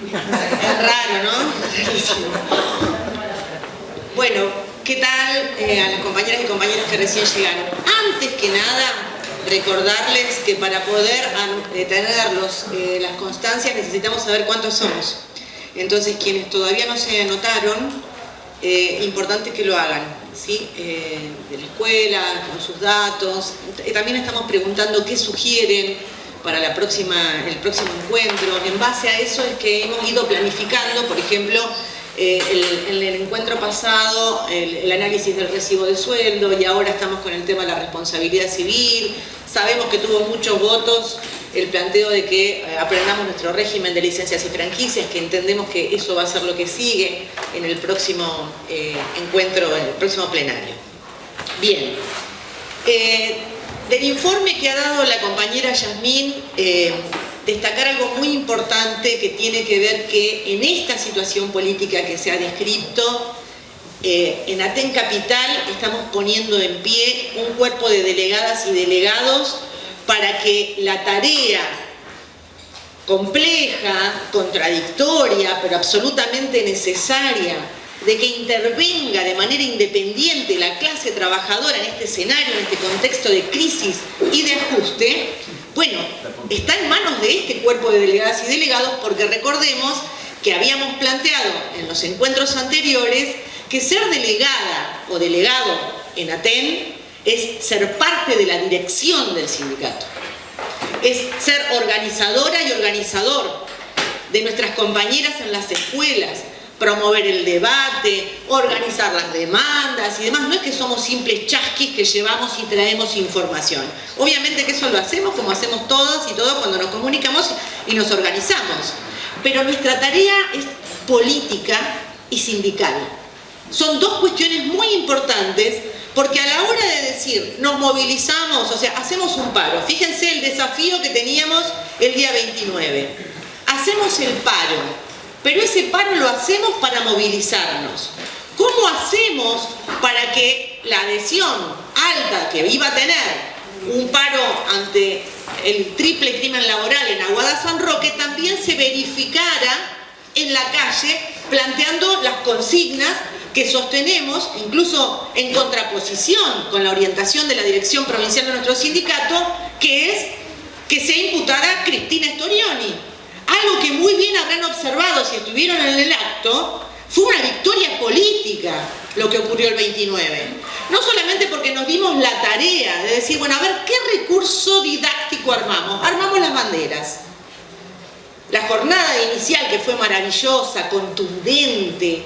Raro, ¿no? Bueno, ¿qué tal eh, a las compañeras y compañeros que recién llegaron? Antes que nada, recordarles que para poder tener eh, las constancias necesitamos saber cuántos somos. Entonces, quienes todavía no se anotaron, eh, importante que lo hagan, ¿sí? de la escuela, con sus datos. También estamos preguntando qué sugieren, para la próxima, el próximo encuentro. En base a eso es que hemos ido planificando, por ejemplo, eh, el, en el encuentro pasado el, análisis del recibo de sueldo y ahora estamos con el tema de la responsabilidad civil. Sabemos que tuvo muchos votos el planteo de que eh, aprendamos nuestro régimen de licencias y franquicias, que entendemos que eso va a ser lo que sigue en el próximo eh, encuentro, en el próximo plenario. Bien. Del informe que ha dado la compañera Yasmín, eh, destacar algo muy importante que tiene que ver que en esta situación política que se ha descrito, eh, en Aten Capital estamos poniendo en pie un cuerpo de delegadas y delegados para que la tarea compleja, contradictoria, pero absolutamente necesaria de que intervenga de manera independiente la clase trabajadora en este escenario, en este contexto de crisis y de ajuste, bueno, está en manos de este cuerpo de delegadas y delegados porque recordemos que habíamos planteado en los encuentros anteriores que ser delegada o delegado en ATEN es ser parte de la dirección del sindicato, es ser organizadora y organizador de nuestras compañeras en las escuelas, promover el debate, organizar las demandas y demás. No es que somos simples chasquis que llevamos y traemos información. Obviamente que eso lo hacemos como hacemos todos y todos cuando nos comunicamos y nos organizamos. Pero nuestra tarea es política y sindical. Son dos cuestiones muy importantes porque a la hora de decir nos movilizamos, o sea, hacemos un paro. Fíjense el desafío que teníamos el día 29. Hacemos el paro pero ese paro lo hacemos para movilizarnos. ¿Cómo hacemos para que la adhesión alta que iba a tener un paro ante el triple crimen laboral en Aguada San Roque también se verificara en la calle planteando las consignas que sostenemos, incluso en contraposición con la orientación de la dirección provincial de nuestro sindicato, que es que se imputara Cristina Storioni, algo que muy bien habrán observado si estuvieron en el acto, fue una victoria política lo que ocurrió el 29. No solamente porque nos dimos la tarea de decir, bueno, a ver, ¿qué recurso didáctico armamos? Armamos las banderas. La jornada inicial que fue maravillosa, contundente,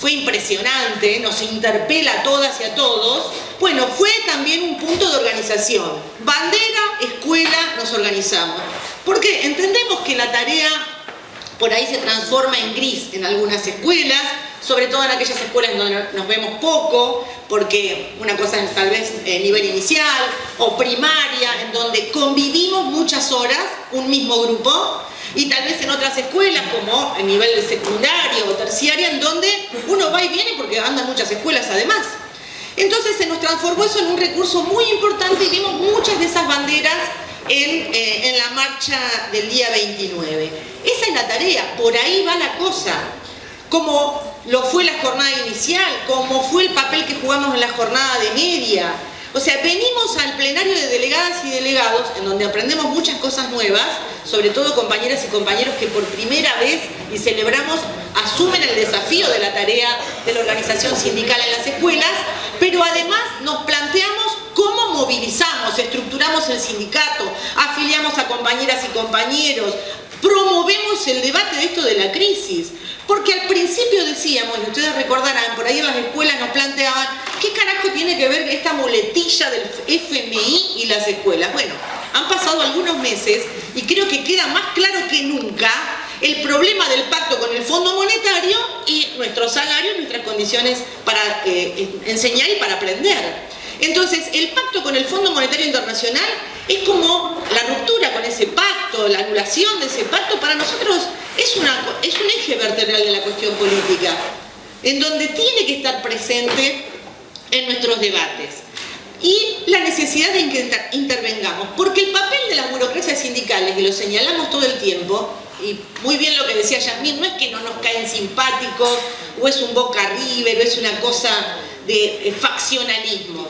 fue impresionante, nos interpela a todas y a todos, bueno, fue también un punto de organización. Bandera, escuela, nos organizamos. Porque entendemos que la tarea por ahí se transforma en gris en algunas escuelas, sobre todo en aquellas escuelas donde nos vemos poco, porque una cosa es tal vez el nivel inicial o primaria, en donde convivimos muchas horas, un mismo grupo, y tal vez en otras escuelas como el nivel secundario o terciaria en donde uno va y viene porque andan muchas escuelas además. Entonces se nos transformó eso en un recurso muy importante y vimos muchas de esas banderas en, eh, en la marcha del día 29. Esa es la tarea, por ahí va la cosa. Como lo fue la jornada inicial, como fue el papel que jugamos en la jornada de media, o sea, venimos al plenario de delegadas y delegados, en donde aprendemos muchas cosas nuevas, sobre todo compañeras y compañeros que por primera vez, y celebramos, asumen el desafío de la tarea de la organización sindical en las escuelas, pero además nos planteamos movilizamos, estructuramos el sindicato, afiliamos a compañeras y compañeros, promovemos el debate de esto de la crisis. Porque al principio decíamos, y ustedes recordarán, por ahí en las escuelas nos planteaban, ¿qué carajo tiene que ver esta muletilla del FMI y las escuelas? Bueno, han pasado algunos meses y creo que queda más claro que nunca el problema del pacto con el Fondo Monetario y nuestros salarios, nuestras condiciones para eh, enseñar y para aprender. Entonces, el pacto con el Fondo Monetario Internacional es como la ruptura con ese pacto, la anulación de ese pacto, para nosotros es, un eje vertebral de la cuestión política, en donde tiene que estar presente en nuestros debates. Y la necesidad de que intervengamos, porque el papel de las burocracias sindicales, y lo señalamos todo el tiempo, y muy bien lo que decía Yasmín, no es que no nos caen simpáticos, o es un boca river, o es una cosa de faccionalismo.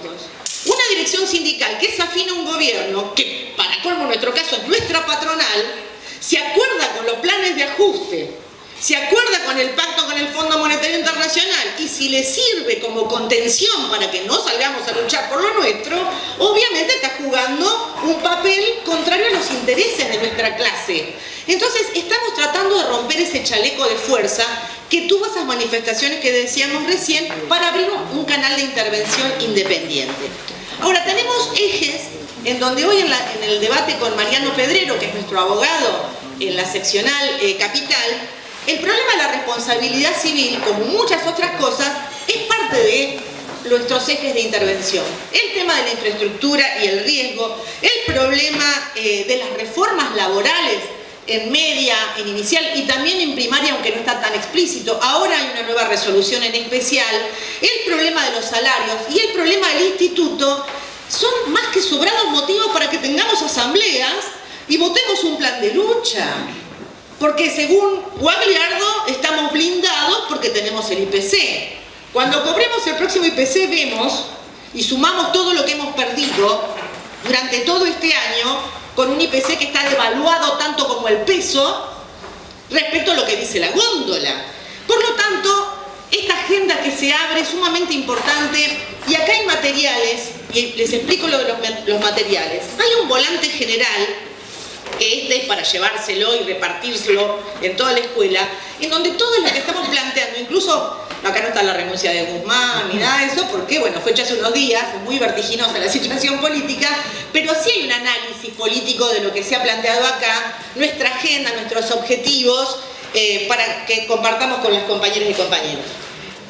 Una dirección sindical que es afín a un gobierno, que para colmo en nuestro caso es nuestra patronal, se acuerda con los planes de ajuste se acuerda con el pacto con el Fondo Monetario Internacional y si le sirve como contención para que no salgamos a luchar por lo nuestro, obviamente está jugando un papel contrario a los intereses de nuestra clase. Entonces estamos tratando de romper ese chaleco de fuerza que tuvo esas manifestaciones que decíamos recién para abrir un canal de intervención independiente. Ahora tenemos ejes en donde hoy en, el debate con Mariano Pedrero, que es nuestro abogado en la seccional eh, capital, el problema de la responsabilidad civil, como muchas otras cosas, es parte de nuestros ejes de intervención. El tema de la infraestructura y el riesgo, el problema eh, de las reformas laborales en media, en inicial y también en primaria, aunque no está tan explícito. Ahora hay una nueva resolución en especial. El problema de los salarios y el problema del instituto son más que sobrados motivos para que tengamos asambleas y votemos un plan de lucha. Porque según Guagliardo estamos blindados porque tenemos el IPC. Cuando cobremos el próximo IPC vemos y sumamos todo lo que hemos perdido durante todo este año con un IPC que está devaluado tanto como el peso respecto a lo que dice la góndola. Por lo tanto, esta agenda que se abre es sumamente importante y acá hay materiales, y les explico lo de los, materiales. Hay un volante general que este es para llevárselo y repartírselo en toda la escuela, en donde todo lo que estamos planteando, incluso acá no está la renuncia de Guzmán ni nada de eso, porque bueno, fue hecho hace unos días, es muy vertiginosa la situación política, pero sí hay un análisis político de lo que se ha planteado acá, nuestra agenda, nuestros objetivos, eh, para que compartamos con las compañeras y compañeros.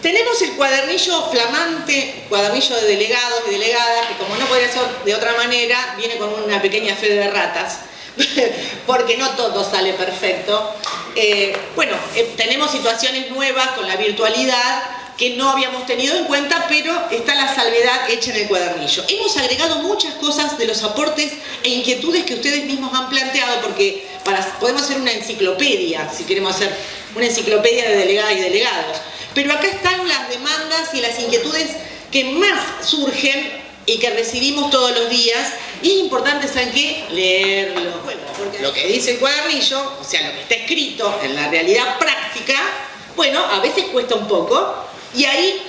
Tenemos el cuadernillo flamante, cuadernillo de delegados y delegadas, que como no podría ser de otra manera, viene con una pequeña fe de ratas, porque no todo sale perfecto. Eh, bueno, eh, tenemos situaciones nuevas con la virtualidad que no habíamos tenido en cuenta, pero está la salvedad hecha en el cuadernillo. Hemos agregado muchas cosas de los aportes e inquietudes que ustedes mismos han planteado, porque podemos hacer una enciclopedia, si queremos hacer una enciclopedia de delegadas y delegados. Pero acá están las demandas y las inquietudes que más surgen y que recibimos todos los días y es importante, ¿saben qué? Leerlo. porque lo que dice el cuadernillo, o sea, lo que está escrito en la realidad práctica, bueno, a veces cuesta un poco y ahí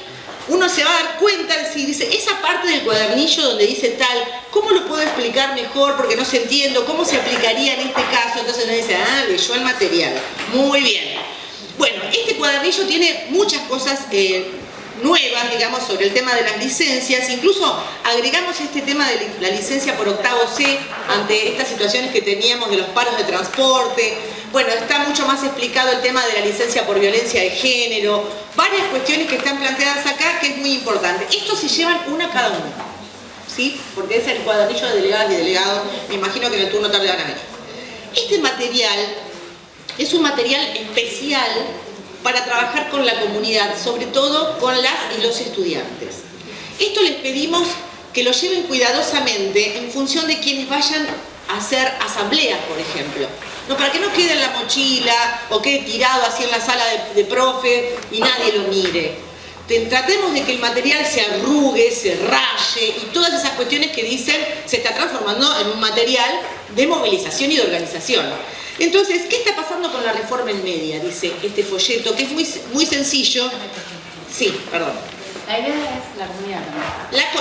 uno se va a dar cuenta si dice, esa parte del cuadernillo donde dice tal, ¿cómo lo puedo explicar mejor? Porque no se entiendo, ¿cómo se aplicaría en este caso? Entonces uno dice, ah, leyó el material. Muy bien. Bueno, este cuadernillo tiene muchas cosas eh, nuevas, digamos, sobre el tema de las licencias. Incluso agregamos este tema de la licencia por octavo C ante estas situaciones que teníamos de los paros de transporte. Bueno, está mucho más explicado el tema de la licencia por violencia de género. Varias cuestiones que están planteadas acá que es muy importante. Estos se llevan una cada uno. ¿Sí? Porque es el cuadernillo de delegadas y delegados. Me imagino que en el turno tarde van. Este material es un material especial para trabajar con la comunidad, sobre todo con las y los estudiantes. Esto les pedimos que lo lleven cuidadosamente en función de quienes vayan a hacer asambleas, por ejemplo. No, para que no quede en la mochila o quede tirado así en la sala de, de profe y nadie lo mire. Tratemos de que el material se arrugue, se raye y todas esas cuestiones que dicen se está transformando en un material de movilización y de organización. Entonces, ¿qué está pasando con la reforma en media? Dice este folleto, que es muy, muy sencillo. Sí, perdón. La idea es la comunidad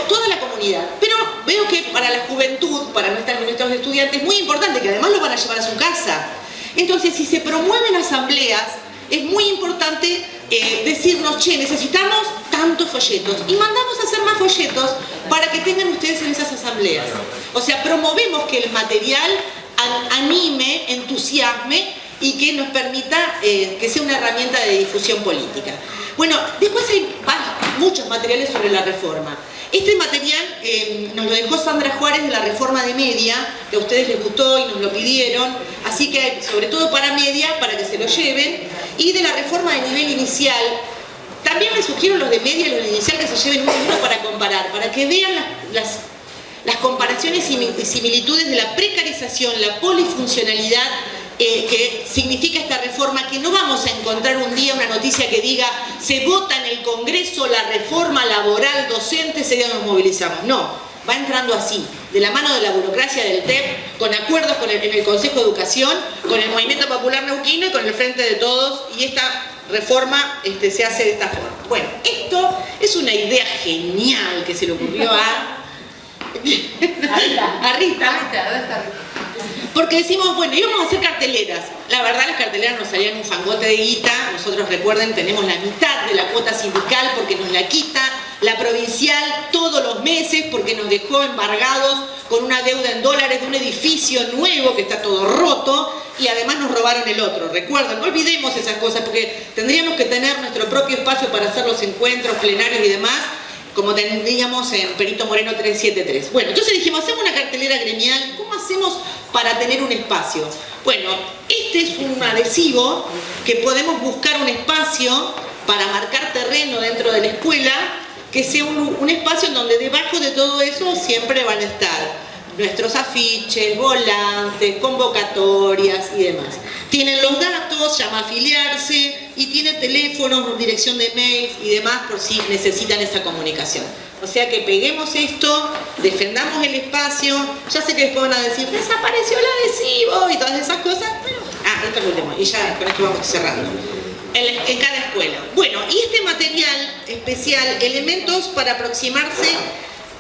toda la comunidad. Pero veo que para la juventud, para nuestros estudiantes, es muy importante, que además lo van a llevar a su casa. Entonces, si se promueven asambleas, es muy importante eh, decirnos, che, necesitamos tantos folletos. Y mandamos a hacer más folletos para que tengan ustedes en esas asambleas. O sea, promovemos que el material anime, entusiasme y que nos permita eh, que sea una herramienta de difusión política. Bueno, después hay muchos materiales sobre la reforma. Este material eh, nos lo dejó Sandra Juárez de la reforma de media, que a ustedes les gustó y nos lo pidieron, así que sobre todo para media, para que se lo lleven, y de la reforma de nivel inicial, también les sugiero los de media y los de inicial que se lleven uno para comparar, para que vean las las comparaciones y similitudes de la precarización, la polifuncionalidad eh, que significa esta reforma, que no vamos a encontrar un día una noticia que diga se vota en el Congreso la reforma laboral docente, día nos movilizamos. No, va entrando así, de la mano de la burocracia del TEP, con acuerdos con el, en el Consejo de Educación, con el Movimiento Popular Neuquino y con el Frente de Todos, y esta reforma este, se hace de esta forma. Bueno, esto es una idea genial que se le ocurrió a... a Rita. Porque decimos, bueno, íbamos a hacer carteleras. La verdad las carteleras nos salían un fangote de guita. Nosotros recuerden, tenemos la mitad de la cuota sindical porque nos la quita la provincial todos los meses porque nos dejó embargados con una deuda en dólares de un edificio nuevo que está todo roto y además nos robaron el otro. Recuerden, no olvidemos esas cosas porque tendríamos que tener nuestro propio espacio para hacer los encuentros plenarios y demás como tendríamos en Perito Moreno 373. Bueno, entonces dijimos, hacemos una cartelera gremial, ¿cómo hacemos para tener un espacio? Bueno, este es un adhesivo que podemos buscar un espacio para marcar terreno dentro de la escuela, que sea un, espacio en donde debajo de todo eso siempre van a estar nuestros afiches, volantes, convocatorias y demás. Tienen los datos, llama a afiliarse y tiene teléfonos, dirección de mail y demás por si necesitan esa comunicación. O sea que peguemos esto, defendamos el espacio, ya sé que después van a decir, desapareció el adhesivo y todas esas cosas, pero... Ah, lo último, y ya con esto vamos cerrando. En, cada escuela. Bueno, y este material especial, elementos para aproximarse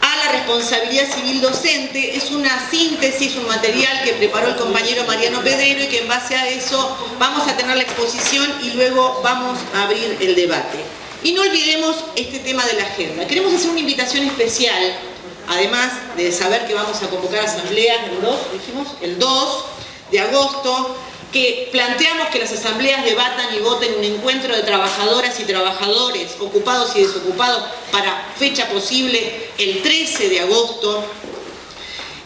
a la responsabilidad civil docente. Es una síntesis, un material que preparó el compañero Mariano Pedero y que en base a eso vamos a tener la exposición y luego vamos a abrir el debate. Y no olvidemos este tema de la agenda. Queremos hacer una invitación especial, además de saber que vamos a convocar asambleas el 2, dijimos, el 2 de agosto, que planteamos que las asambleas debatan y voten un encuentro de trabajadoras y trabajadores ocupados y desocupados para fecha posible el 13 de agosto.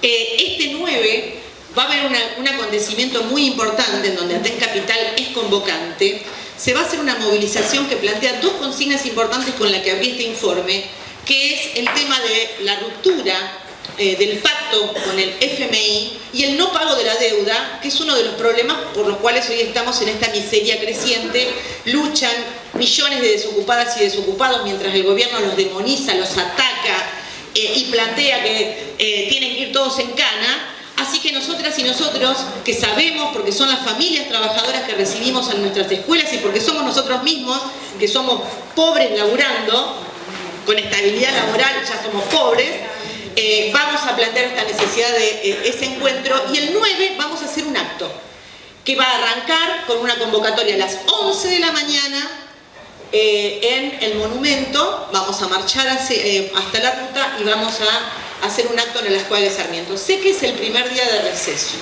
Eh, este 9 va a haber un acontecimiento muy importante en donde Aten Capital es convocante. Se va a hacer una movilización que plantea dos consignas importantes con las que abrí este informe, que es el tema de la ruptura eh, del pacto con el FMI y el no pago de la deuda, que es uno de los problemas por los cuales hoy estamos en esta miseria creciente, luchan millones de desocupadas y desocupados mientras el gobierno los demoniza, los ataca eh, y plantea que eh, tienen que ir todos en cana, Así que nosotras y nosotros, que sabemos, porque son las familias trabajadoras que recibimos en nuestras escuelas y porque somos nosotros mismos, que somos pobres laburando, con estabilidad laboral ya somos pobres, eh, vamos a plantear esta necesidad de eh, ese encuentro y el 9 vamos a hacer un acto que va a arrancar con una convocatoria a las 11 de la mañana eh, en el monumento, vamos a marchar hasta la ruta y vamos a hacer un acto en la Escuela de Sarmiento. Sé que es el primer día de receso,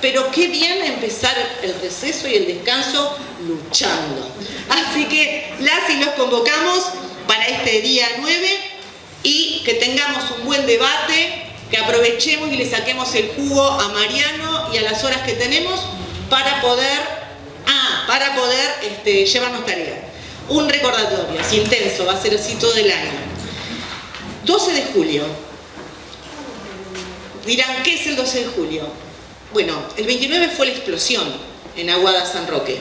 pero qué bien empezar el receso y el descanso luchando. Así que las y los convocamos para este día 9 y que tengamos un buen debate, que aprovechemos y le saquemos el jugo a Mariano y a las horas que tenemos para poder, ah, para poder este, llevarnos tarea. Un recordatorio, así intenso, va a ser así todo el año. 12 de julio. Dirán, ¿qué es el 12 de julio? Bueno, el 29 fue la explosión en Aguada San Roque,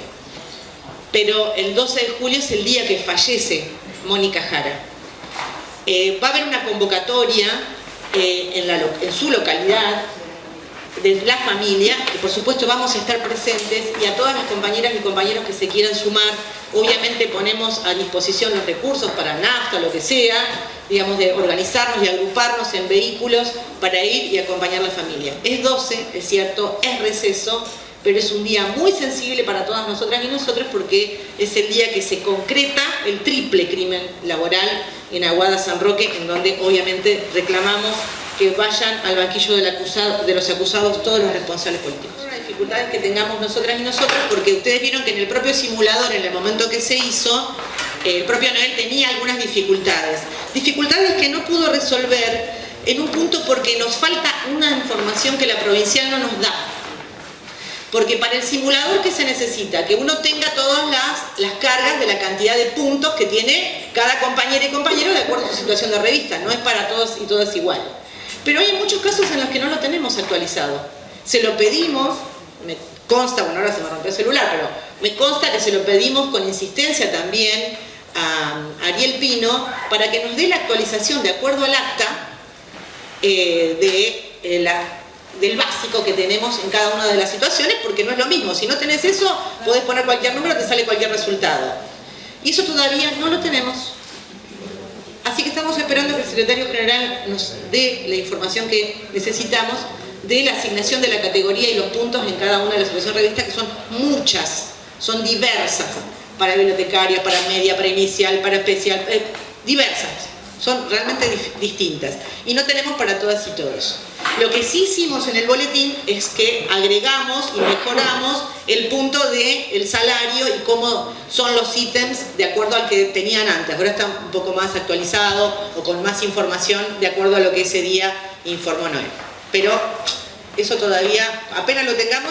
pero el 12 de julio es el día que fallece Mónica Jara. Eh, va a haber una convocatoria eh, en, su localidad de la familia, que por supuesto vamos a estar presentes y a todas las compañeras y compañeros que se quieran sumar, obviamente ponemos a disposición los recursos para nafta, lo que sea, digamos, de organizarnos y agruparnos en vehículos para ir y acompañar a la familia. Es 12, es cierto, es receso, pero es un día muy sensible para todas nosotras y nosotros porque es el día que se concreta el triple crimen laboral en Aguada San Roque, en donde obviamente reclamamos que vayan al banquillo del acusado, de los acusados todos los responsables políticos. Las dificultades que tengamos nosotras y nosotros, porque ustedes vieron que en el propio simulador, en el momento que se hizo, el propio Noel tenía algunas dificultades. Dificultades que no pudo resolver en un punto porque nos falta una información que la provincial no nos da porque para el simulador, ¿qué se necesita? Que uno tenga todas las, las cargas de la cantidad de puntos que tiene cada compañera y compañero de acuerdo a su situación de revista. No es para todos y todas igual. Pero hay muchos casos en los que no lo tenemos actualizado. Se lo pedimos, consta, bueno ahora se me rompió el celular, pero me consta que se lo pedimos con insistencia también a Ariel Pino para que nos dé la actualización de acuerdo al acta eh, de, eh, la, del básico que tenemos en cada una de las situaciones, porque no es lo mismo, si no tenés eso, podés poner cualquier número, te sale cualquier resultado. Y eso todavía no lo tenemos. Así que estamos esperando que el secretario general nos dé la información que necesitamos de la asignación de la categoría y los puntos en cada una de las situaciones revistas, que son muchas, son diversas, para bibliotecaria, para media, para inicial, para especial, eh, diversas, son realmente distintas. Y no tenemos para todas y todos. Lo que sí hicimos en el boletín es que agregamos y mejoramos el punto del el salario y cómo son los ítems de acuerdo al que tenían antes. Ahora está un poco más actualizado o con más información de acuerdo a lo que ese día informó Noé. Pero eso todavía, apenas lo tengamos,